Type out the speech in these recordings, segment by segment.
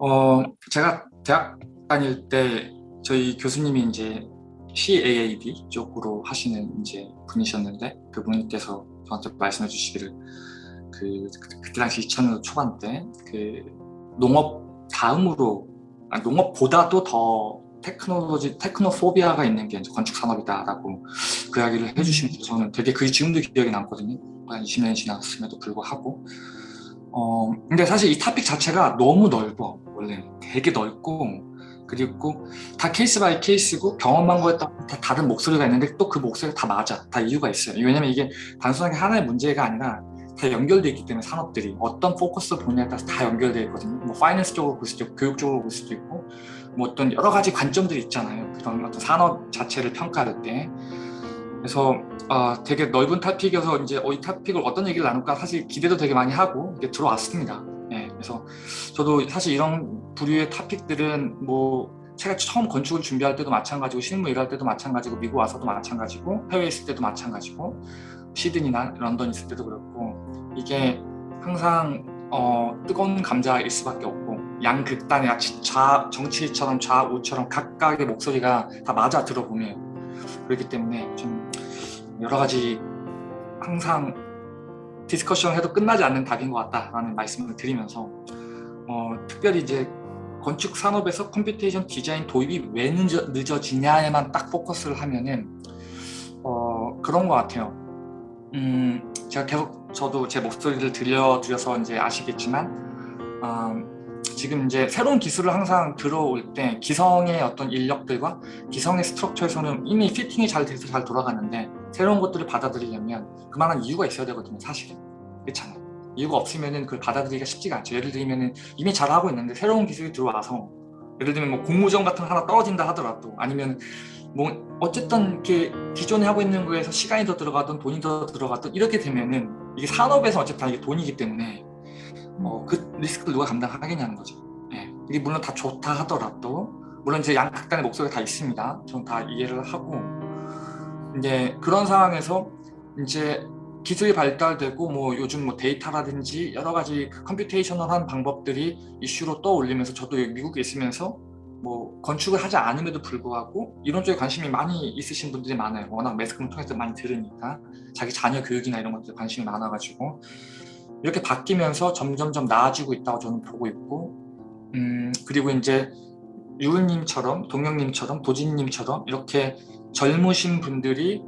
어, 제가 대학 다닐 때 저희 교수님이 이제 CAAD 쪽으로 하시는 이제 분이셨는데 그분께서 저한테 말씀해 주시기를 그, 그 그때 당시 2000년 초반 때 그 농업 다음으로 아, 농업보다도 더 테크놀로지 테크노포비아가 있는 게 이제 건축 산업이다라고 그 이야기를 해주시면서 저는 되게 그게 지금도 기억이 남거든요. 한 20년이 지났음에도 불구하고 어 근데 사실 이 토픽 자체가 너무 넓어 원래 되게 넓고 그리고 다 case by case고 경험한 거에 따라 다 다른 목소리가 있는데 또 그 목소리가 다 맞아. 다 이유가 있어요. 왜냐면 이게 단순하게 하나의 문제가 아니라 다 연결되어 있기 때문에 산업들이 어떤 포커스를 보냐에 따라서 다 연결되어 있거든요. 뭐 finance 쪽으로 볼 수도 있고 교육 쪽으로 볼 수도 있고 뭐 어떤 여러 가지 관점들이 있잖아요. 그런 어떤 산업 자체를 평가할 때. 그래서 어, 되게 넓은 토픽이어서 이제 어, 이 토픽을 어떤 얘기를 나눌까 사실 기대도 되게 많이 하고 이게 들어왔습니다. 네, 그래서 저도 사실 이런 부류의 토픽들은 뭐 제가 처음 건축을 준비할 때도 마찬가지고 실무 일할 때도 마찬가지고 미국 와서도 마찬가지고 해외에 있을 때도 마찬가지고 시드니나 런던 있을 때도 그렇고 이게 항상 어, 뜨거운 감자일 수밖에 없고 양극단의 좌, 정치처럼 좌우처럼 각각의 목소리가 다 맞아 들어보면 그렇기 때문에 좀 여러 가지 항상 discussion 해도 끝나지 않는 답인 것 같다라는 말씀을 드리면서 어, 특별히 이제 건축 산업에서 computation design 도입이 왜 늦어, 늦어지냐에만 딱 포커스를 하면은 어, 그런 것 같아요. 음, 제가 계속 저도 제 목소리를 들려드려서 이제 아시겠지만 음, 지금 이제 새로운 기술을 항상 들어올 때 기성의 어떤 인력들과 기성의 스트럭처에서는 이미 피팅이 잘 돼서 잘 돌아가는데 새로운 것들을 받아들이려면 그만한 이유가 있어야 되거든요 사실은 그렇잖아요 이유가 없으면 그걸 받아들이기가 쉽지가 않죠 예를 들면 이미 잘하고 있는데 새로운 기술이 들어와서 예를 들면 뭐 공모전 같은 거 하나 떨어진다 하더라도 아니면 뭐 어쨌든 이렇게 기존에 하고 있는 거에서 시간이 더 들어가든 돈이 더 들어가든 이렇게 되면은 이게 산업에서 어쨌든 이게 돈이기 때문에 어, 그 리스크를 누가 감당하겠냐는 거죠. 예. 이게 물론 다 좋다 하더라도 물론 이제 양극단의 목소리가 다 있습니다. 저는 다 이해를 하고 이제 그런 상황에서 이제 기술이 발달되고 뭐 요즘 뭐 데이터라든지 여러 가지 그 computational한 방법들이 이슈로 떠올리면서 저도 미국에 있으면서 뭐 건축을 하지 않음에도 불구하고 이런 쪽에 관심이 많이 있으신 분들이 많아요. 워낙 매스컴을 통해서 많이 들으니까 자기 자녀 교육이나 이런 것들 관심이 많아가지고 이렇게 바뀌면서 점점점 나아지고 있다고 저는 보고 있고 음, 그리고 이제 유은님처럼 동영님처럼 도진님처럼 이렇게 젊으신 분들이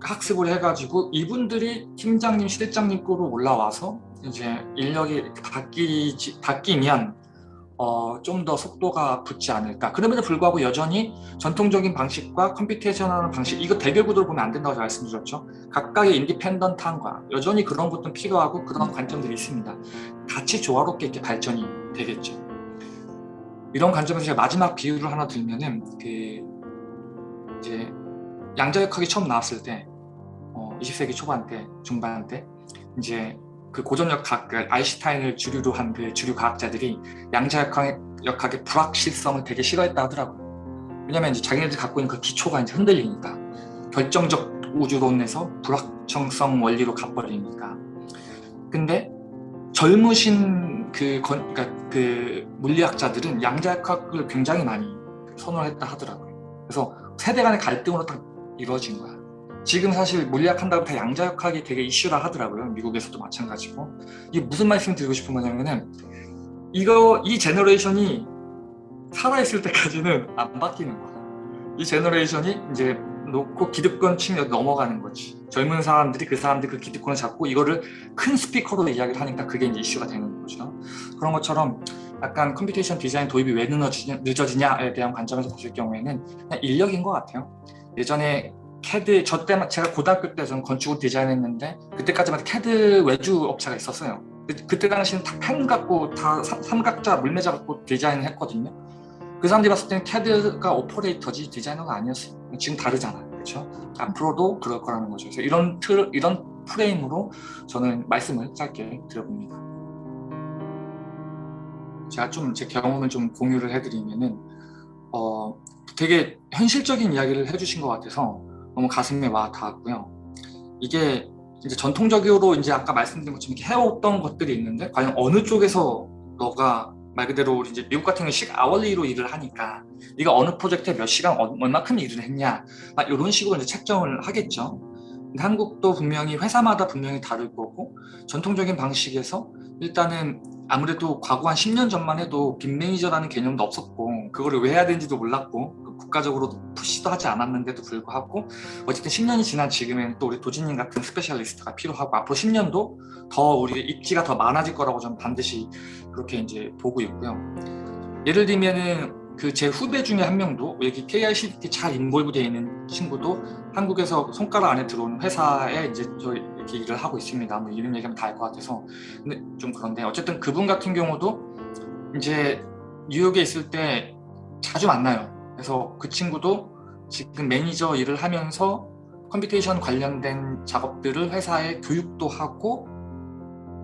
학습을 해가지고 이분들이 팀장님, 실장님급으로 올라와서 이제 인력이 바뀌지, 바뀌면 어, 좀 더 속도가 붙지 않을까. 그럼에도 불구하고 여전히 전통적인 방식과 컴퓨테이션하는 방식 이거 대결 구도를 보면 안 된다고 말씀드렸죠. 각각의 인디펜던트함과 여전히 그런 것도 필요하고 그런 관점들이 있습니다. 같이 조화롭게 이렇게 발전이 되겠죠. 이런 관점에서 제가 마지막 비유를 하나 들면은 그 이제 양자 역학이 처음 나왔을 때 어, 20세기 초반 때 중반 때 이제 그 고전역학, 그 아인슈타인을 주류로 한 그 주류 과학자들이 양자 역학의 역학의 불확실성을 되게 싫어했다 하더라고요. 왜냐면 이제 자기네들이 갖고 있는 그 기초가 이제 흔들리니까 결정적 우주론에서 불확정성 원리로 가버리니까. 근데 젊으신 그, 건, 그러니까 그 물리학자들은 양자역학을 굉장히 많이 선호했다 하더라고요. 그래서 세대 간의 갈등으로 딱 이루어진 거야. 지금 사실 물리학 한다고 다 양자역학이 되게 이슈라 하더라고요. 미국에서도 마찬가지고. 이게 무슨 말씀 드리고 싶은 거냐면은 이거 이 generation이 살아있을 때까지는 안 바뀌는 거야. 이 제너레이션이 이제 놓고 기득권 측면 넘어가는 거지. 젊은 사람들이 그 사람들 그 기득권을 잡고 이거를 큰 스피커로 이야기를 하니까 그게 이제 이슈가 되는 거죠. 그런 것처럼 약간 computation design 도입이 왜 늦어지냐, 에 대한 관점에서 봤을 경우에는 인력인 것 같아요. 예전에 캐드 저 때만 제가 고등학교 때 저는 건축을 디자인했는데 그때까지만 캐드 외주 업체가 있었어요. 그, 때 당시는 다펜 갖고 다 삼각자 물매자 갖고 디자인을 했거든요. 그 사람들이 봤을 때는 캐드가 오퍼레이터지 디자이너가 아니었어요. 지금 다르잖아요. 그렇죠? 앞으로도 그럴 거라는 거죠. 그래서 이런 틀, 이런 프레임으로 저는 말씀을 짧게 드려봅니다. 제가 좀 제 경험을 좀 공유를 해드리면은 어, 되게 현실적인 이야기를 해주신 것 같아서 너무 가슴에 와 닿았고요. 이게 이제 전통적으로 이제 아까 말씀드린 것처럼 이렇게 해왔던 것들이 있는데 과연 어느 쪽에서 너가 말 그대로 이제 미국 같은 경우 시 아월리로 일을 하니까 네가 어느 프로젝트에 몇 시간 얼마큼 일을 했냐 막 이런 식으로 이제 책정을 하겠죠. 한국도 분명히 회사마다 분명히 다를 거고 전통적인 방식에서 일단은 아무래도 과거 한 10년 전만 해도 BIM manager라는 개념도 없었고 그거를 왜 해야 되는지도 몰랐고 그 국가적으로 push도 하지 않았는데도 불구하고 어쨌든 10년이 지난 지금은 또 우리 도진님 같은 specialist가 필요하고 앞으로 10년도 더 우리 입지가 더 많아질 거라고 저는 반드시 그렇게 이제 보고 있고요. 예를 들면은 그 제 후배 중에 한 명도 여기 KICT 잘 involve 되어 있는 친구도 한국에서 손가락 안에 들어오는 회사에 이제 저 이렇게 일을 하고 있습니다. 뭐 이름 얘기하면 다 알 것 같아서 근데 좀 그런데 어쨌든 그분 같은 경우도 이제 뉴욕에 있을 때 자주 만나요. 그래서 그 친구도 지금 매니저 일을 하면서 computation 관련된 작업들을 회사에 교육도 하고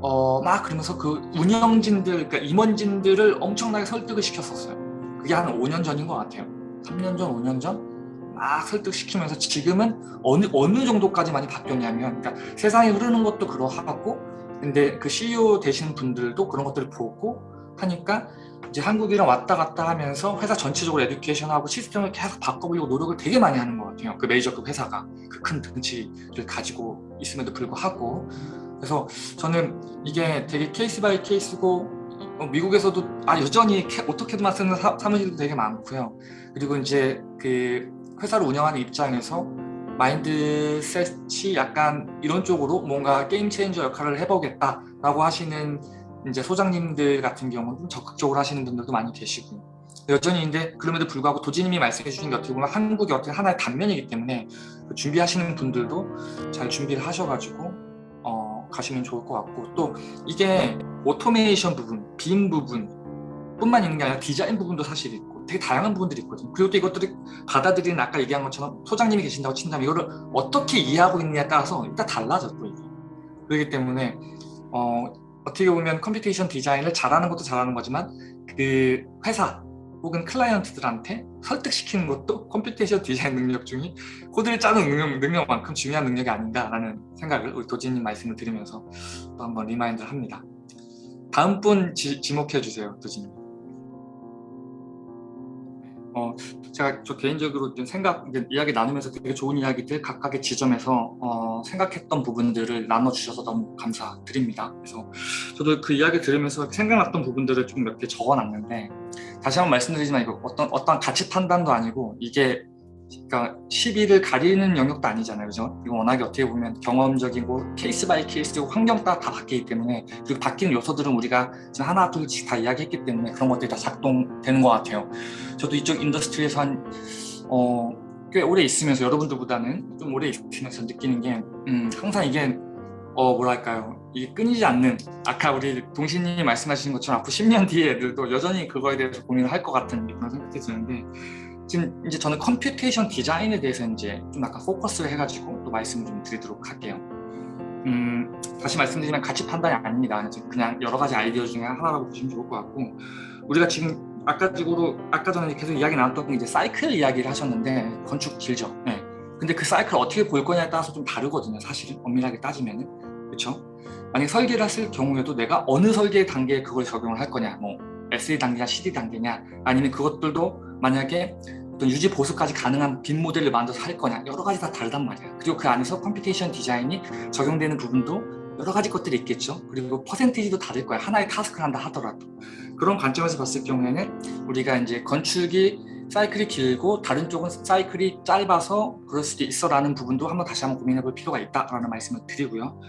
어, 막 그러면서 그 운영진들, 그러니까 임원진들을 엄청나게 설득을 시켰었어요. 그게 한 5년 전인 것 같아요. 3년 전, 5년 전? 막 설득시키면서 지금은 어느, 어느 정도까지 많이 바뀌었냐면, 그러니까 세상이 흐르는 것도 그러하고, 근데 그 CEO 되신 분들도 그런 것들을 보고 하니까 이제 한국이랑 왔다 갔다 하면서 회사 전체적으로 에듀케이션하고 시스템을 계속 바꿔보려고 노력을 되게 많이 하는 것 같아요. 그 메이저급 회사가 그 큰 등치를 가지고 있음에도 불구하고 그래서 저는 이게 되게 case by case고 어, 미국에서도 아 여전히 AutoCAD만 쓰는 사, 무실도 되게 많고요. 그리고 이제 그 회사를 운영하는 입장에서 mindset이 약간 이런 쪽으로 뭔가 game changer 역할을 해보겠다라고 하시는 이제 소장님들 같은 경우는 적극적으로 하시는 분들도 많이 계시고 여전히 근데 그럼에도 불구하고 도진님이 말씀해 주신 게 어떻게 보면 한국이 어떻게 하나의 단면이기 때문에 그 준비하시는 분들도 잘 준비를 하셔가지고 가시면 좋을 것 같고 또 이게 automation 부분, BIM 부분 뿐만 있는 게 아니라 디자인 부분도 사실 있고 되게 다양한 부분들이 있거든요. 그리고 또 이것들이 받아들이는 아까 얘기한 것처럼 소장님이 계신다고 친다면 이거를 어떻게 이해하고 있느냐에 따라서 일단 달라져 또 이게. 그렇기 때문에 어, 어떻게 보면 computation design을 잘하는 것도 잘하는 거지만 그 회사 혹은 클라이언트들한테 설득시키는 것도 computation design 능력 중에 코드를 짜는 능력, 능력만큼 중요한 능력이 아닌가라는 생각을 우리 도진님 말씀을 드리면서 또 한번 remind를 합니다. 다음 분 지, 지목해 주세요, 도진님. 어, 제가 저 개인적으로 생각, 이야기 나누면서 되게 좋은 이야기들 각각의 지점에서 어, 생각했던 부분들을 나눠 주셔서 너무 감사드립니다. 그래서 저도 그 이야기 들으면서 생각났던 부분들을 좀 몇 개 적어놨는데 다시 한번 말씀드리지만 이거 어떤 어떤 가치 판단도 아니고 이게 그러니까 시비를 가리는 영역도 아니잖아요, 그죠? 이거 워낙에 어떻게 보면 경험적이고 case by case고 환경 따라 다 바뀌기 때문에 그리고 바뀌는 요소들은 우리가 지금 하나 둘씩 다 이야기했기 때문에 그런 것들이 다 작동되는 것 같아요. 저도 이쪽 industry에서 한 어, 꽤 오래 있으면서 여러분들보다는 좀 오래 있으면서 느끼는 게 음, 항상 이게 어 뭐랄까요 이게 끊이지 않는 아까 우리 도진님이 말씀하신 것처럼 앞으로 10년 뒤에 애들도 여전히 그거에 대해서 고민을 할 것 같은 그런 생각이 드는데 지금 이제 저는 computation design에 대해서 이제 좀 약간 포커스를 해가지고 또 말씀을 좀 드리도록 할게요. 음, 다시 말씀드리면 가치 판단이 아닙니다. 그냥 여러 가지 아이디어 중에 하나라고 보시면 좋을 것 같고 우리가 지금 아까 식으로 아까 전에 계속 이야기 나눴던 게 이제 사이클 이야기를 하셨는데 건축 길죠. 네. 근데 그 사이클 어떻게 볼 거냐에 따라서 좀 다르거든요. 사실은 엄밀하게 따지면은. 그렇죠? 만약 설계를 했을 경우에도 내가 어느 설계 단계에 그걸 적용을 할 거냐 뭐 SD 단계냐 CD 단계냐 아니면 그것들도 만약에 어떤 유지 보수까지 가능한 BIM 모델을 만들어서 할 거냐 여러 가지 다 다르단 말이야 그리고 그 안에서 computation design이 적용되는 부분도 여러 가지 것들이 있겠죠. 그리고 퍼센티지도 다를 거야. 하나의 task를 한다 하더라도. 그런 관점에서 봤을 경우에는 우리가 이제 건축이 사이클이 길고 다른 쪽은 사이클이 짧아서 그럴 수도 있어 라는 부분도 한번 다시 한번 고민해 볼 필요가 있다 라는 말씀을 드리고요.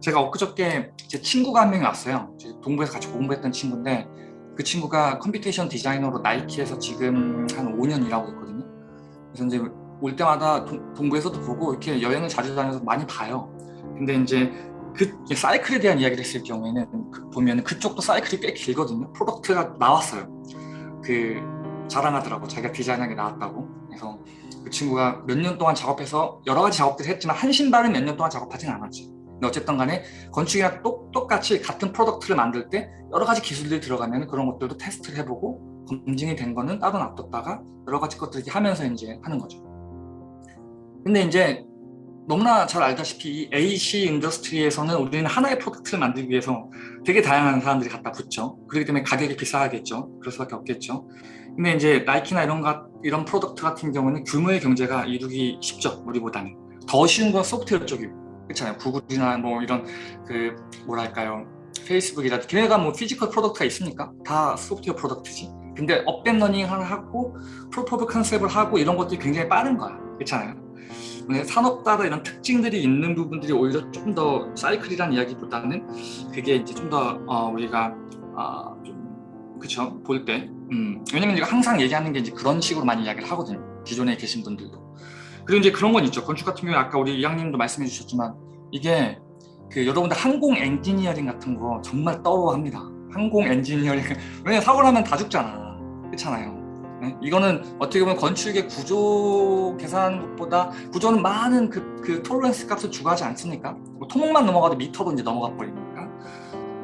제가 엊그저께 제 친구가 한 명이 왔어요. 동부에서 같이 공부했던 친구인데 그 친구가 computation designer로 나이키에서 지금 한 5년 일하고 있거든요. 그래서 이제 올 때마다 동, 부에서도 보고 이렇게 여행을 자주 다녀서 많이 봐요. 근데 이제 그 사이클에 대한 이야기를 했을 경우에는 그 보면 그쪽도 사이클이 꽤 길거든요. product가 나왔어요. 그 자랑하더라고 자기가 디자인한 게 나왔다고. 그래서 그 친구가 몇 년 동안 작업해서 여러 가지 작업들을 했지만 한 신발은 몇 년 동안 작업하진 않았지. 어쨌든 간에 건축이랑 똑, 똑같이 같은 product를 만들 때 여러 가지 기술들이 들어가면 그런 것들도 테스트를 해보고 검증이 된 거는 따로 놔뒀다가 여러 가지 것들 을 하면서 이제 하는 거죠. 근데 이제 너무나 잘 알다시피 이 AEC industry에서는 우리는 하나의 product를 만들기 위해서 되게 다양한 사람들이 갖다 붙죠. 그렇기 때문에 가격이 비싸겠죠. 그럴 수밖에 없겠죠. 근데 이제 나이키나 이런 것 이런 product 같은 경우는 규모의 경제가 이루기 쉽죠. 우리보다는 더 쉬운 건 소프트웨어 쪽이고 그렇잖아요. 구글이나 뭐 이런 그 뭐랄까요 페이스북이라든지 걔네가 뭐 physical product가 있습니까? 다 software product지. 근데 up and running을 하고 proof of concept을 하고 이런 것들이 굉장히 빠른 거야. 그렇잖아요. 산업 따라 이런 특징들이 있는 부분들이 오히려 조금 더 사이클이라는 이야기보다는 그게 이제 좀 더 어, 우리가 어, 좀 그쵸 볼때 음, 왜냐면 제가 항상 얘기하는 게 이제 그런 식으로 많이 이야기를 하거든요 기존에 계신 분들도 그리고 이제 그런 건 있죠 건축 같은 경우에 아까 우리 이양님도 말씀해 주셨지만 이게 그 여러분들 항공 엔지니어링 같은 거 정말 tough합니다 항공 엔지니어링 왜냐면 사고 나면 다 죽잖아 그렇잖아요 네? 이거는 어떻게 보면 건축의 구조 계산하는 것보다 구조는 많은 그, 그 tolerance 값을 추가하지 않습니까? 뭐 토목만 넘어가도 미터로 이제 넘어가 버리니까.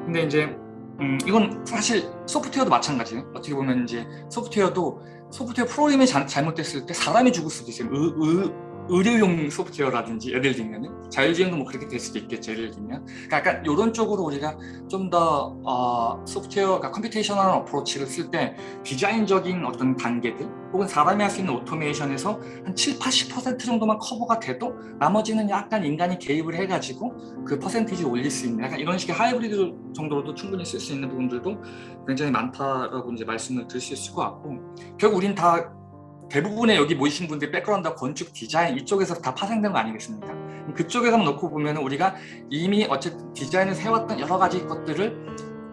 근데 이제 음, 이건 사실 소프트웨어도 마찬가지예요. 어떻게 보면 이제 소프트웨어도 소프트웨어 프로그램이 자, 잘못됐을 때 사람이 죽을 수도 있어요. 의, 의, 의료용 소프트웨어라든지 예를 들면 자율주행도 뭐 그렇게 될 수도 있겠죠 예를 들면. 그러니까 약간 이런 쪽으로 우리가 좀더 어, 소프트웨어 그러니까 computational approach를 쓸 때 디자인적인 어떤 단계들 혹은 사람이 할 수 있는 오토메이션에서 한 7, 80% 정도만 커버가 돼도 나머지는 약간 인간이 개입을 해가지고 그 퍼센티지 올릴 수 있는 약간 이런 식의 하이브리드 정도로도 충분히 쓸 수 있는 부분들도 굉장히 많다라고 이제 말씀을 드릴 수 있을 것 같고 결국 우린 다 대부분의 여기 모이신 분들 백그라운드 건축 디자인 이쪽에서 다 파생된 거 아니겠습니까? 그쪽에서 놓고 보면 우리가 이미 어쨌든 디자인을 세웠던 여러 가지 것들을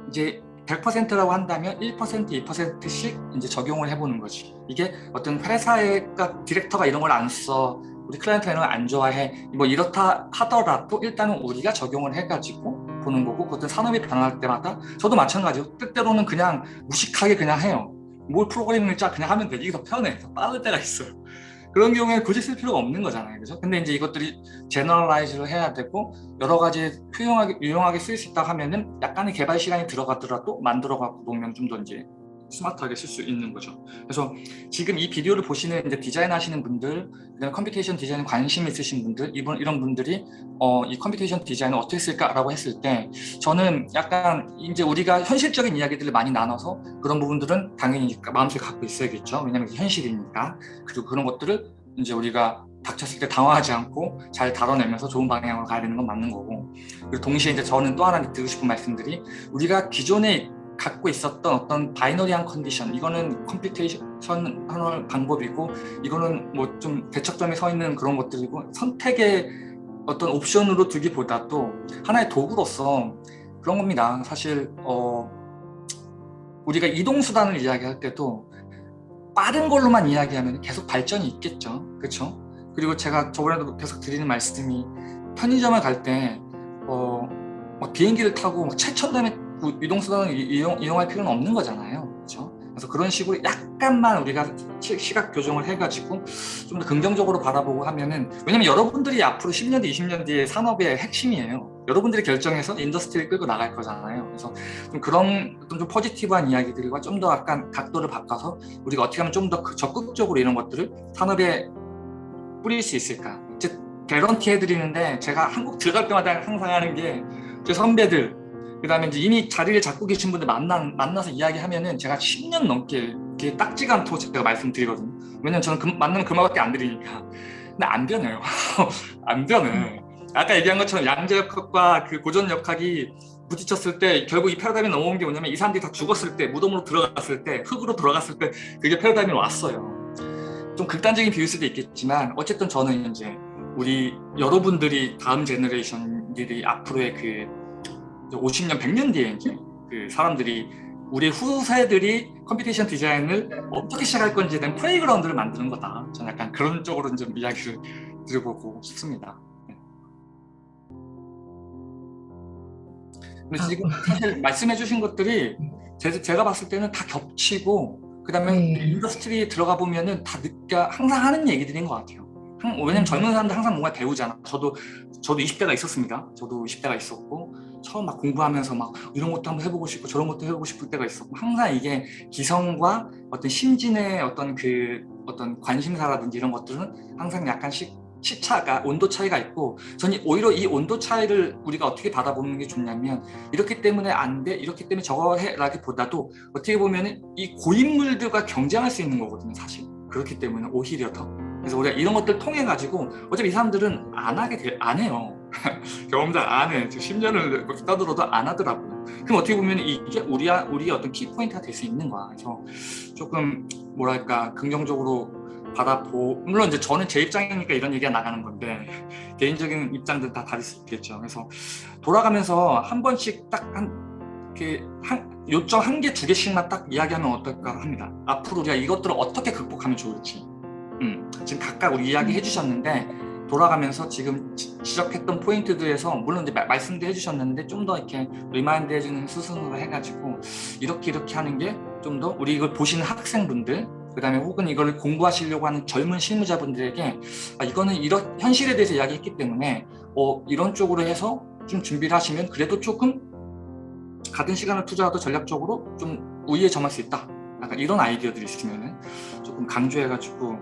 이제 100%라고 한다면 1%, 2%씩 이제 적용을 해보는 거지. 이게 어떤 회사의 디렉터가 이런 걸 안 써, 우리 클라이언트가 이런 걸 안 좋아해, 뭐 이렇다 하더라도 일단은 우리가 적용을 해가지고 보는 거고, 그것도 산업이 변할 때마다 저도 마찬가지로 때때로는 그냥 무식하게 그냥 해요. 뭘 프로그래밍을 짜 그냥 하면 돼 이게 더 편해. 더 빠를 때가 있어요. 그런 경우에 굳이 쓸 필요가 없는 거잖아요. 그죠? 근데 이제 이것들이 제너럴라이즈를 해야 되고 여러 가지 유용하게, 유용하게 쓸 수 있다 하면은 약간의 개발 시간이 들어가더라도 만들어 갖고 보면 좀 더 이제 스마트하게 쓸 수 있는 거죠. 그래서 지금 이 비디오를 보시는 이제 디자인 하시는 분들, 그다음 computation 디자인 관심 있으신 분들, 이번 이런 분들이 어, 이 computation 디자인을 어떻게 쓸까라고 했을 때 저는 약간 이제 우리가 현실적인 이야기들을 많이 나눠서 그런 부분들은 당연히 마음속에 갖고 있어야겠죠. 왜냐하면 현실이니까. 그리고 그런 것들을 이제 우리가 닥쳤을 때 당황하지 않고 잘 다뤄내면서 좋은 방향으로 가야 되는 건 맞는 거고 그리고 동시에 이제 저는 또 하나 드리고 싶은 말씀들이 우리가 기존에 갖고 있었던 어떤 binary한 컨디션 이거는 computation 방법이고 이거는 뭐 좀 대척점에 서 있는 그런 것들이고 선택의 어떤 옵션으로 두기보다도 하나의 도구로서 그런 겁니다. 사실 어 우리가 이동수단을 이야기할 때도 빠른 걸로만 이야기하면 계속 발전이 있겠죠. 그렇죠 그리고 제가 저번에도 계속 드리는 말씀이 편의점을 갈때 어, 비행기를 타고 최첨단의 이동수단을 이용, 이용할 필요는 없는 거잖아요. 그렇죠? 그래서 그런 식으로 약간만 우리가 시각 교정을 해가지고 좀 더 긍정적으로 바라보고 하면은 왜냐면 여러분들이 앞으로 10년 뒤, 20년 뒤에 산업의 핵심이에요. 여러분들이 결정해서 industry를 끌고 나갈 거잖아요. 그래서 좀 그런 좀 positive한 이야기들과 좀 더 약간 각도를 바꿔서 우리가 어떻게 하면 좀 더 적극적으로 이런 것들을 산업에 뿌릴 수 있을까. 즉 개런티 해드리는데 제가 한국 들어갈 때마다 항상 하는 게 제 선배들 그 다음에 이제 이미 자리를 잡고 계신 분들 만나, 만나서 이야기하면은 제가 10년 넘게 이렇게 딱지가 않도록 제가 말씀드리거든요. 왜냐면 저는 그, 만나면 그 말밖에 안 드리니까. 근데 안 변해요. 안 변해. 아까 얘기한 것처럼 양자역학과 그 고전역학이 부딪혔을 때 결국 이 패러다임이 넘어온 게 뭐냐면 이 사람들이 다 죽었을 때 무덤으로 들어갔을 때 흙으로 들어갔을 때 그게 패러다임이 왔어요. 좀 극단적인 비유일 수도 있겠지만 어쨌든 저는 이제 우리 여러분들이 다음 generation들이 앞으로의 그 50년, 100년 뒤에 이제 그 사람들이 우리 후세들이 computation 디자인을 어떻게 시작할 건지에 대한 playground를 만드는 거다. 저는 약간 그런 쪽으로 좀 이야기를 드려보고 싶습니다. 네. 근데 지금 사실 말씀해 주신 것들이 제 가 봤을 때는 다 겹치고 그 다음에 네. industry에 들어가 보면은 다 느껴 항상 하는 얘기들인 것 같아요. 왜냐면 젊은 사람들 항상 뭔가 배우잖아. 저도 저도 20대가 있었습니다. 저도 20대가 있었고 처음 막 공부하면서 막 이런 것도 한번 해보고 싶고 저런 것도 해보고 싶을 때가 있었고 항상 이게 기성과 어떤 신진의 어떤 그 어떤 관심사라든지 이런 것들은 항상 약간씩 시차가 온도 차이가 있고 저는 오히려 이 온도 차이를 우리가 어떻게 받아보는 게 좋냐면 이렇기 때문에 안 돼 이렇기 때문에 저거 해라기보다도 어떻게 보면 이 고인물들과 경쟁할 수 있는 거거든요 사실. 그렇기 때문에 오히려 더. 그래서 우리가 이런 것들 통해 가지고 어차피 이 사람들은 안 하게 돼, 안 해요 경험자 안 해. 10년을 떠들어도 안 하더라고요. 그럼 어떻게 보면 이게 우리, 우리의 어떤 키포인트가 될 수 있는 거야. 그래서 조금 뭐랄까 긍정적으로 받아보 물론 이제 저는 제 입장이니까 이런 얘기가 나가는 건데 개인적인 입장들 다 다를 수 있겠죠. 그래서 돌아가면서 한 번씩 딱한 한, 요점 한 개, 두 개씩만 딱 이야기하면 어떨까 합니다. 앞으로 우리가 이것들을 어떻게 극복하면 좋을지. 음, 지금 각각 우리 이야기 해주셨는데 돌아가면서 지금 지적했던 포인트들에서 물론 이제 말씀도 해주셨는데 좀 더 이렇게 remind 해주는 수순으로 해가지고 이렇게 이렇게 하는 게 좀 더 우리 이걸 보시는 학생분들 그 다음에 혹은 이걸 공부하시려고 하는 젊은 실무자분들에게 아, 이거는 이런 현실에 대해서 이야기했기 때문에 어, 이런 쪽으로 해서 좀 준비를 하시면 그래도 조금 같은 시간을 투자하도 전략적으로 좀 우위에 점할 수 있다. 약간 이런 아이디어들이 있으면 조금 강조해가지고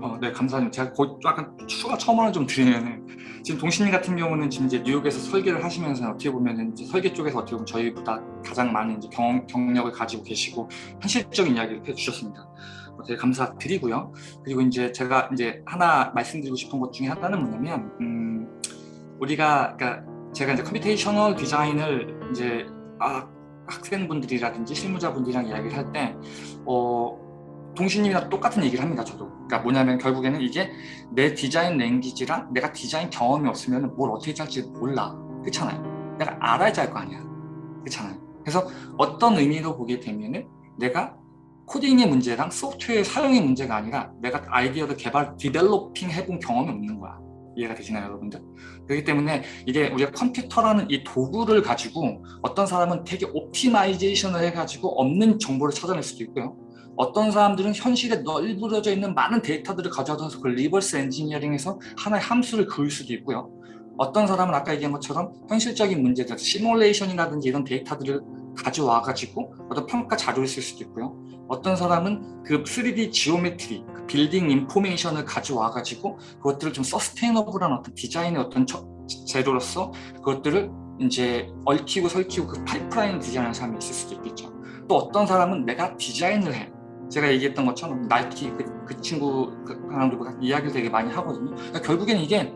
어, 네, 감사합니다. 제가 곧 약간 추가 첨언을 좀 드리면은 지금 동신님 같은 경우는 지금 이제 뉴욕에서 설계를 하시면서 어떻게 보면은 이제 설계 쪽에서 어떻게 보면 저희보다 가장 많은 이제 경, 경력을 가지고 계시고 현실적인 이야기를 해주셨습니다. 어, 되게 감사드리고요. 그리고 이제 제가 이제 하나 말씀드리고 싶은 것 중에 하나는 뭐냐면 음, 우리가 그러니까 제가 이제 computational 디자인을 이제 아, 학생분들이라든지 실무자분들이랑 이야기를 할 때 어, 동신님이랑 똑같은 얘기를 합니다 저도. 그러니까 뭐냐면 결국에는 이게 내 디자인 language랑 내가 디자인 경험이 없으면 뭘 어떻게 할지 몰라. 그렇잖아요. 내가 알아야지 할거 아니야. 그렇잖아요. 그래서 어떤 의미로 보게 되면은 내가 코딩의 문제랑 소프트웨어 사용의 문제가 아니라 내가 아이디어를 개발, developing 해본 경험이 없는 거야. 이해가 되시나요 여러분들? 그렇기 때문에 이게 우리가 컴퓨터라는 이 도구를 가지고 어떤 사람은 되게 optimization을 해가지고 없는 정보를 찾아낼 수도 있고요 어떤 사람들은 현실에 널브러져 있는 많은 데이터들을 가져와서 그 reverse engineering에서 하나의 함수를 그을 수도 있고요. 어떤 사람은 아까 얘기한 것처럼 현실적인 문제들, 시뮬레이션이라든지 이런 데이터들을 가져와 가지고 어떤 평가 자료를 쓸 수도 있고요. 어떤 사람은 그 3D geometry, 그 building information을 가져와 가지고 그것들을 좀 sustainable한 어떤 디자인의 어떤 재료로서 그것들을 이제 얽히고 설키고 그 파이프라인 디자인하는 사람이 있을 수도 있겠죠. 또 어떤 사람은 내가 디자인을 해. 제가 얘기했던 것처럼 나이키 그, 그 친구 그사람들 이야기를 되게 많이 하거든요. 그러니까 결국엔 이게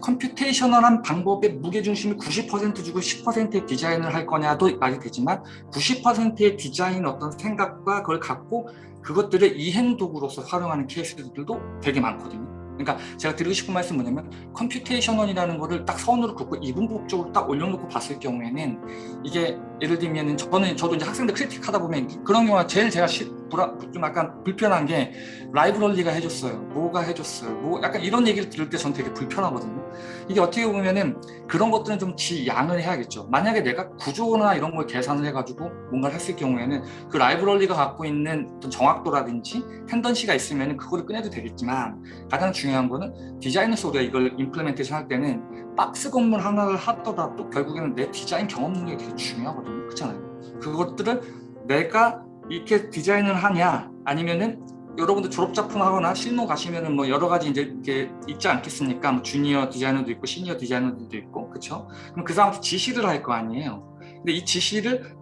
computational한 방법의 무게중심을 90% 주고 10%의 디자인을 할 거냐도 말이 되지만 90%의 디자인 어떤 생각과 그걸 갖고 그것들을 이행 도구로서 활용하는 케이스들도 되게 많거든요. 그러니까 제가 드리고 싶은 말씀 뭐냐면 computational이라는 거를 딱 선으로 긋고 이분법적으로 딱 올려놓고 봤을 경우에는 이게 예를 들면 저는 저도 이제 학생들 critique하다 보면 그런 경우가 제일 제가 시, 불안, 좀 약간 불편한 게 라이브러리가 해줬어요. 뭐가 해줬어요? 뭐 약간 이런 얘기를 들을 때전 되게 불편하거든요. 이게 어떻게 보면은 그런 것들은 좀 지 양을 해야겠죠. 만약에 내가 구조나 이런 걸 계산을 해가지고 뭔가를 했을 경우에는 그 라이브러리가 갖고 있는 어떤 정확도라든지 텐던시가 있으면 그거를 꺼내도 되겠지만 가장 중요한 거는 디자이너서 우리가 이걸 임플레멘테이션 할 때는 박스 건물 하나를 하더라도 결국에는 내 디자인 경험 능력이 되게 중요하거든요. 그렇잖아요. 그것들을 내가 이렇게 디자인을 하냐 아니면은 여러분들 졸업작품 하거나 실무 가시면은 뭐 여러 가지 이제 이렇게 있지 않겠습니까? 뭐 주니어 디자이너도 있고 시니어 디자이너들도 있고 그렇죠? 그럼 그 사람한테 지시를 할 거 아니에요. 근데 이 지시를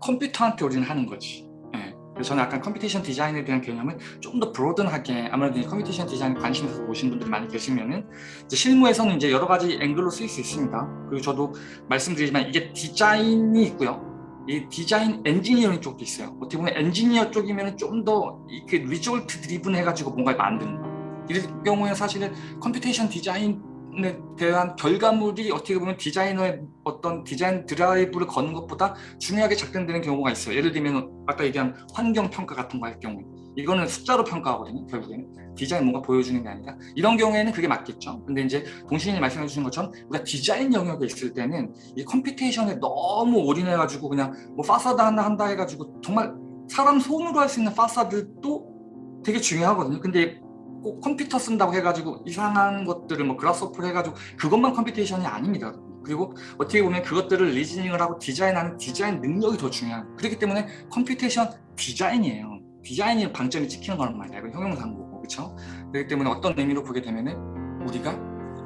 컴퓨터한테 우리는 하는 거지. 예. 그래서 저는 약간 computation 디자인에 대한 개념은 좀 더 broaden하게 아무래도 computation 디자인 관심 있어서 오신 분들이 많이 계시면은 이제 실무에서는 이제 여러 가지 앵글로 쓰일 수 있습니다. 그리고 저도 말씀드리지만 이게 디자인이 있고요. 이 디자인 엔지니어링 쪽도 있어요. 어떻게 보면 엔지니어 쪽이면 좀 더 이렇게 result driven 해가지고 뭔가를 만드는 거. 이럴 경우에 사실은 computation 디자인에 대한 결과물이 어떻게 보면 디자이너의 어떤 디자인 드라이브를 거는 것보다 중요하게 작동되는 경우가 있어요. 예를 들면 아까 얘기한 환경 평가 같은 거 할 경우에 이거는 숫자로 평가하거든요. 결국에는 디자인 뭔가 보여주는 게 아니라 이런 경우에는 그게 맞겠죠. 근데 이제 동현님이 말씀해 주신 것처럼 우리가 디자인 영역에 있을 때는 이 computation에 너무 올인해 가지고 그냥 뭐 파사드 하나 한다 해 가지고 정말 사람 손으로 할 수 있는 파사드도 되게 중요하거든요. 근데 꼭 컴퓨터 쓴다고 해가지고 이상한 것들을 뭐 Grasshopper를 해가지고 그것만 computation이 아닙니다. 그리고 어떻게 보면 그것들을 reasoning을 하고 디자인하는 디자인 능력이 더 중요한 그렇기 때문에 computation 디자인이에요. 디자인이 방점이 찍히는 거란 말이야. 이거 형용사인 거고, 그렇죠? 그렇기 때문에 어떤 의미로 보게 되면은 우리가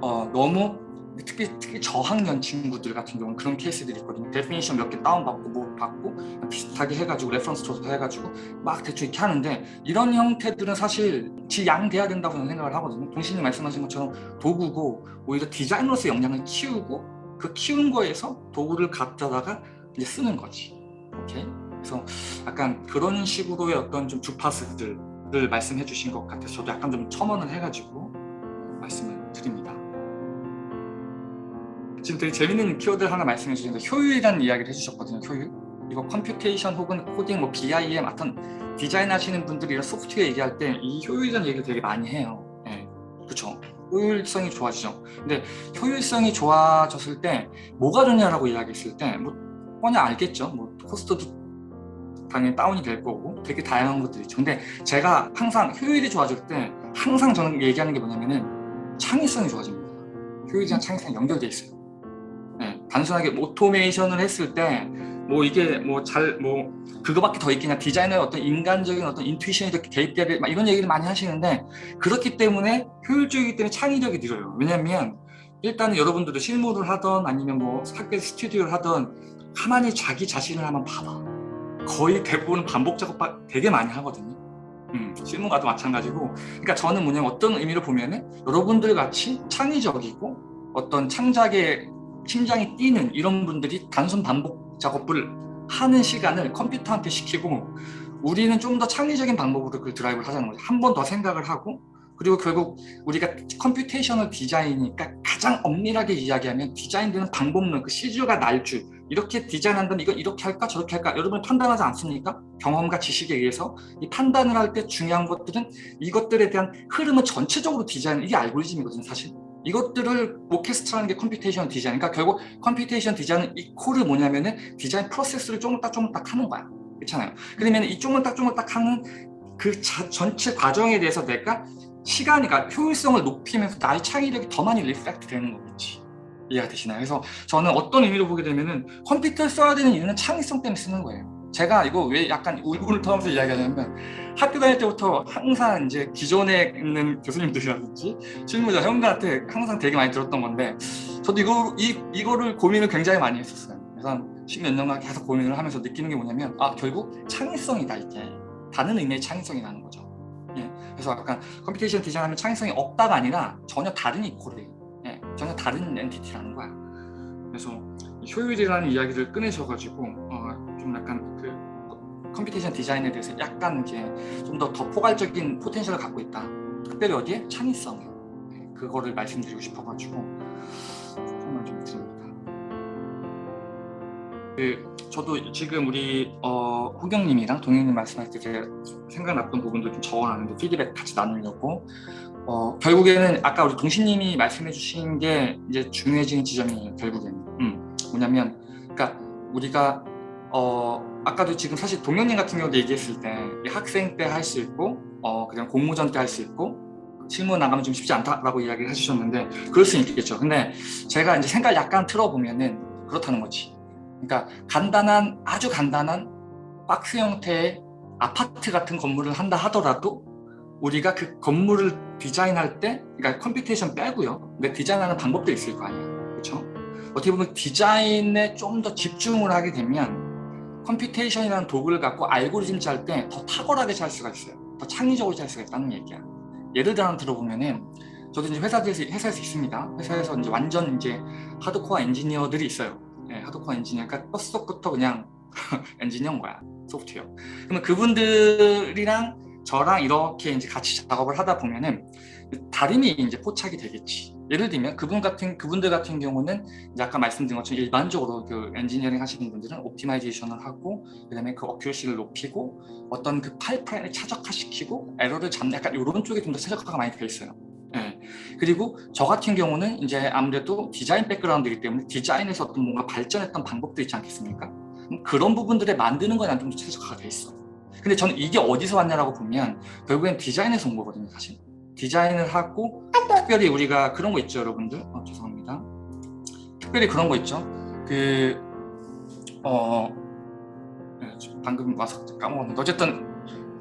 어, 너무 특히 특히 저학년 친구들 같은 경우는 그런 케이스들이 있거든요. definition 몇 개 다운받고 뭐 받고 비슷하게 해가지고 reference 줘서 해가지고 막 대충 이렇게 하는데 이런 형태들은 사실 지양돼야 된다고 저는 생각을 하거든요. 동신이 말씀하신 것처럼 도구고 오히려 디자이너로서의 역량을 키우고 그 키운 거에서 도구를 갖다가 이제 쓰는 거지. 오케이? 그래서 약간 그런 식으로의 어떤 좀 주파수들을 말씀해 주신 것 같아서 저도 약간 좀 첨언을 해가지고 말씀을 드립니다. 지금 되게 재밌는 키워드 하나 말씀해 주셨는데 효율이라는 이야기를 해주셨거든요. 효율. 이거 computation 혹은 코딩, 뭐 BIM 어떤 디자인 하시는 분들이 이런 소프트웨어 얘기할 때 이 효율이라는 얘기를 되게 많이 해요. 네. 그렇죠. 효율성이 좋아지죠. 근데 효율성이 좋아졌을 때 뭐가 좋냐라고 이야기했을 때 뭐 뻔히 알겠죠. 뭐 코스트도 당연히 다운이 될 거고 되게 다양한 것들이 있죠. 근데 제가 항상 효율이 좋아질 때 항상 저는 얘기하는 게 뭐냐면은 창의성이 좋아집니다. 효율이랑 창의성이 연결돼 있어요. 네, 단순하게 오토메이션을 했을 때 뭐 이게 뭐 잘뭐 그거밖에 더 있겠냐 디자이너의 어떤 인간적인 어떤 intuition이 이렇게 개입돼야 돼 이런 얘기를 많이 하시는데 그렇기 때문에 효율적이기 때문에 창의력이 늘어요 왜냐면 일단은 여러분들도 실무를 하던 아니면 뭐 학교에서 스튜디오를 하던 가만히 자기 자신을 한번 봐봐 거의 대부분 반복 작업 되게 많이 하거든요 음, 실무가도 마찬가지고 그러니까 저는 뭐냐면 어떤 의미로 보면 은 여러분들 같이 창의적이고 어떤 창작의 심장이 뛰는 이런 분들이 단순 반복 작업을 하는 시간을 컴퓨터한테 시키고 우리는 좀 더 창의적인 방법으로 그 드라이브를 하자는 거죠. 한 번 더 생각을 하고 그리고 결국 우리가 computational 디자인이니까 가장 엄밀하게 이야기하면 디자인되는 방법론, 그 씨줄과 날줄 이렇게 디자인한다면 이거 이렇게 할까? 저렇게 할까? 여러분 판단하지 않습니까? 경험과 지식에 의해서. 이 판단을 할 때 중요한 것들은 이것들에 대한 흐름을 전체적으로 디자인 이게 알고리즘이거든요 사실. 이것들을 orchestrate하는 게 computation 디자인. 그러니까 결국 computation 디자인은 equal은 뭐냐면은 디자인 프로세스를 쪼물딱쪼물딱 하는 거야. 그렇잖아요. 그러면 이 쪼물딱쪼물딱 하는 그 자, 전체 과정에 대해서 내가 시간이 그러니까 효율성을 높이면서 나의 창의력이 더 많이 reflect 되는 거겠지 이해가 되시나요? 그래서 저는 어떤 의미로 보게 되면은 컴퓨터를 써야 되는 이유는 창의성 때문에 쓰는 거예요. 제가 이거 왜 약간 울분을 터면서 이야기하냐면 학교 다닐 때부터 항상 이제 기존에 있는 교수님들이라든지 실무자 형들한테 항상 되게 많이 들었던 건데 저도 이거, 이, 이거를 고민을 굉장히 많이 했었어요. 그래서 한 십몇 년간 계속 고민을 하면서 느끼는 게 뭐냐면 아 결국 창의성이다 이게. 다른 의미의 창의성이 나는 거죠. 예, 그래서 약간 computation 디자인하면 창의성이 없다가 아니라 전혀 다른 equal이에요. 예, 전혀 다른 entity라는 거야 그래서 효율이라는 이야기를 꺼내셔가지고 어, 좀 약간 그 computation 디자인에 대해서 약간 이제 좀 더 더 포괄적인 포텐셜을 갖고 있다. 특별히 어디에? 창의성에. 네, 그거를 말씀드리고 싶어가지고 설명 좀 드립니다. 그 저도 지금 우리 어, 호경님이랑 동현님 말씀할 때 생각났던 부분도 좀 적어놨는데 피드백 같이 나누려고 어, 결국에는 아까 우리 동신님이 말씀해 주신 게 이제 중요해지는 지점이에요 결국에는 음, 뭐냐면 그러니까 우리가 어, 아까도 지금 사실 동현님 같은 경우도 얘기했을 때 학생 때 할 수 있고 어, 그냥 공모전 때 할 수 있고 실무 나가면 좀 쉽지 않다라고 이야기를 해주셨는데 그럴 수 있겠죠. 근데 제가 이제 생각 약간 틀어보면은 그렇다는 거지. 그러니까 간단한 아주 간단한 박스 형태의 아파트 같은 건물을 한다 하더라도 우리가 그 건물을 디자인할 때 그러니까 computation 빼고요. 근데 디자인하는 방법도 있을 거 아니에요. 그렇죠? 어떻게 보면 디자인에 좀 더 집중을 하게 되면 computation이라는 도구를 갖고 알고리즘 짤 때 더 탁월하게 짤 수가 있어요. 더 창의적으로 짤 수가 있다는 얘기야. 예를 들어 들어보면은 저도 이제 회사에서 회사에서 있습니다. 회사에서 이제 완전 이제 하드코어 엔지니어들이 있어요. 네, 하드코어 엔지니어. 그러니까 뼛속부터 그냥 엔지니어인 거야. 소프트웨어. 그러면 그분들이랑 저랑 이렇게 이제 같이 작업을 하다 보면은 다름이 이제 포착이 되겠지. 예를 들면 그분 같은 그분들 같은 경우는 아까 말씀드린 것처럼 일반적으로 그 엔지니어링 하시는 분들은 optimization을 하고 그다음에 그 accuracy를 높이고 어떤 그 파이프라인을 최적화시키고 에러를 잡는 약간 이런 쪽에 좀 더 최적화가 많이 되어 있어요. 네. 그리고 저 같은 경우는 이제 아무래도 디자인 background이기 때문에 디자인에서 어떤 뭔가 발전했던 방법도 있지 않겠습니까? 그런 부분들에 만드는 거에 좀 최적화가 돼 있어. 근데 저는 이게 어디서 왔냐라고 보면 결국엔 디자인에서 온 거거든요, 사실. 디자인을 하고 특별히 우리가 그런 거 있죠 여러분들? 어, 죄송합니다. 특별히 그런 거 있죠? 그 어, 네, 방금 와서 까먹었는데. 어쨌든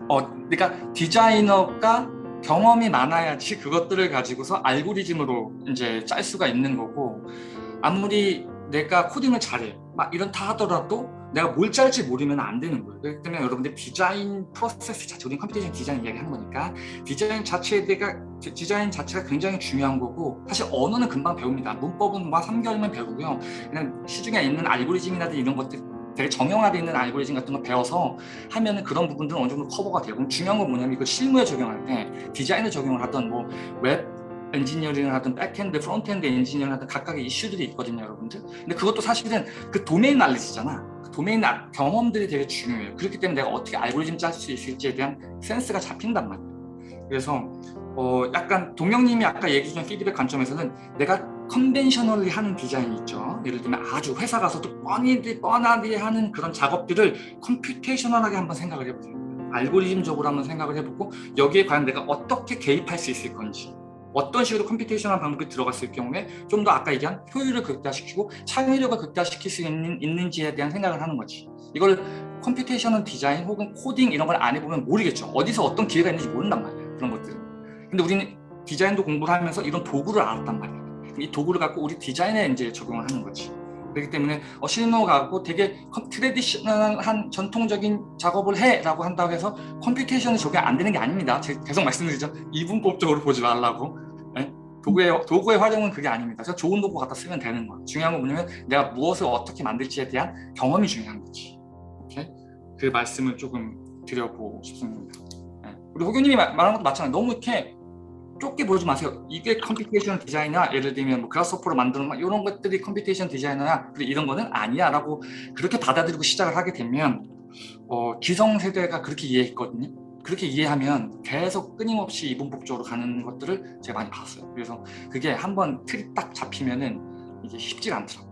어, 그러니까 디자이너가 경험이 많아야지 그것들을 가지고서 알고리즘으로 이제 짤 수가 있는 거고 아무리 내가 코딩을 잘해 막 이런 다 하더라도 내가 뭘 짤지 모르면 안 되는 거예요. 그렇기 때문에 여러분들 디자인 프로세스 자체 우리는 computation 디자인 이야기 하는 거니까 디자인 자체에 대가 디자인 자체가 굉장히 중요한 거고 사실 언어는 금방 배웁니다. 문법은 막 3개월이면 배우고요. 그냥 시중에 있는 알고리즘이라든지 이런 것들 되게 정형화되어 있는 알고리즘 같은 거 배워서 하면은 그런 부분들은 어느 정도 커버가 되고 중요한 건 뭐냐면 이걸 실무에 적용할 때 디자인을 적용을 하던 뭐 웹 엔지니어링을 하든 backend, frontend 엔지니어링을 하든 각각의 이슈들이 있거든요 여러분들. 근데 그것도 사실은 그 도메인 날리지잖아. 그 도메인 아- 경험들이 되게 중요해요. 그렇기 때문에 내가 어떻게 알고리즘 짤 수 있을지에 대한 센스가 잡힌단 말이에요. 그래서 어 약간 동영님이 아까 얘기 준 피드백 관점에서는 내가 conventionally 하는 디자인이 있죠. 예를 들면 아주 회사 가서도 뻔히 뻔하게 하는 그런 작업들을 computational하게 한번 생각을 해보세요. 알고리즘적으로 한번 생각을 해보고 여기에 과연 내가 어떻게 개입할 수 있을 건지 어떤 식으로 computational 방법이 들어갔을 경우에 좀 더 아까 얘기한 효율을 극대화시키고 창의력을 극대화시킬 수 있는, 있는지에 대한 생각을 하는 거지. 이걸 computational 디자인 혹은 코딩 이런 걸 안 해보면 모르겠죠. 어디서 어떤 기회가 있는지 모른단 말이에요 그런 것들은. 근데 우리는 디자인도 공부를 하면서 이런 도구를 알았단 말이에요 이 도구를 갖고 우리 디자인에 이제 적용을 하는 거지 그렇기 때문에 어, 실무 갖고 되게 con- traditional한 전통적인 작업을 해라고 한다고 해서 computation이 적용 안 되는 게 아닙니다. 계속 말씀드리죠. 이분법적으로 보지 말라고. 예? 도구의 도구의 활용은 그게 아닙니다. 그래서 좋은 도구 갖다 쓰면 되는 거야. 중요한 건 뭐냐면 내가 무엇을 어떻게 만들지에 대한 경험이 중요한 거지. 오케이? 그 말씀을 조금 드려보고 싶습니다. 예. 우리 호교님이 말- 말한 것도 마찬가지. 너무 이렇게 좁게 보지 마세요. 이게 computation 디자이너야. 예를 들면 뭐 Grasshopper로 만드는 막 이런 것들이 computation 디자이너야. 근데 이런 거는 아니야 라고 그렇게 받아들이고 시작을 하게 되면 어, 기성세대가 그렇게 이해했거든요. 그렇게 이해하면 계속 끊임없이 이분법적으로 가는 것들을 제가 많이 봤어요. 그래서 그게 한번 틀이 딱 잡히면은 이게 쉽지가 않더라고요.